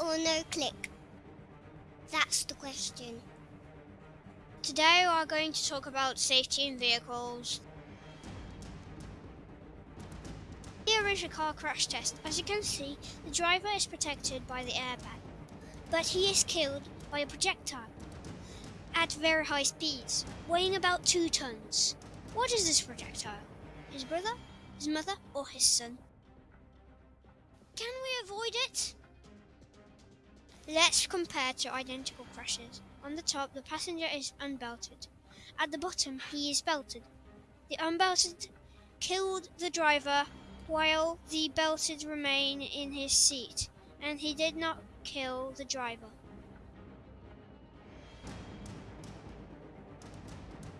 or no click? That's the question. Today we are going to talk about safety in vehicles. Here is a car crash test. As you can see, the driver is protected by the airbag, but he is killed by a projectile at very high speeds, weighing about 2 tons. What is this projectile? His brother, his mother, or his son? Can we avoid it? Let's compare two identical crashes. On the top, the passenger is unbelted. At the bottom, he is belted. The unbelted killed the driver while the belted remain in his seat, and he did not kill the driver.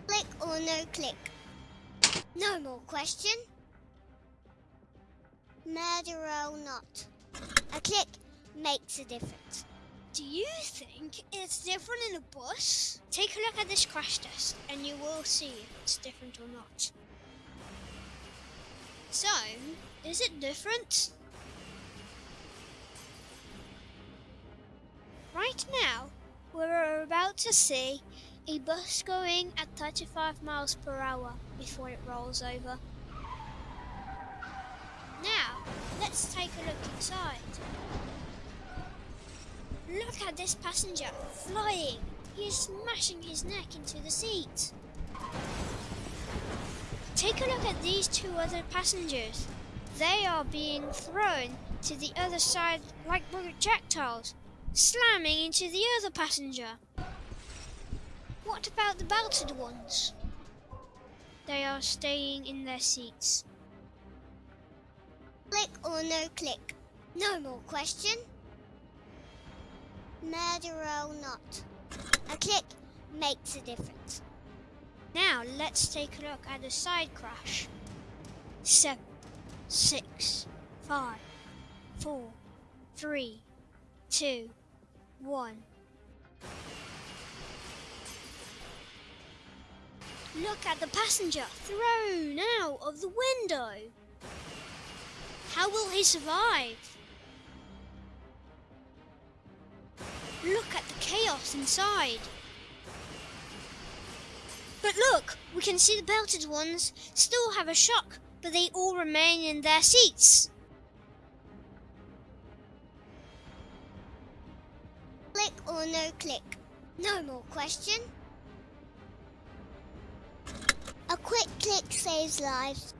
Click or no click? No more question. Murder or not? A click makes a difference. Do you think it's different in a bus? Take a look at this crash test and you will see if it's different or not. So, is it different? Right now, we're about to see a bus going at 35 miles per hour before it rolls over. Now, let's take a look inside. Look at this passenger flying. He is smashing his neck into the seat. Take a look at these two other passengers. They are being thrown to the other side like projectiles, slamming into the other passenger. What about the belted ones? They are staying in their seats. Click or no click? No more question murder or not. A click makes a difference. Now let's take a look at the side crash. Seven, six, five, four, three, two, one. Look at the passenger thrown out of the window. How will he survive? Look at the chaos inside. But look, we can see the belted ones still have a shock, but they all remain in their seats. Click or no click? No more question. A quick click saves lives.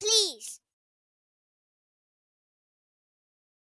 Please.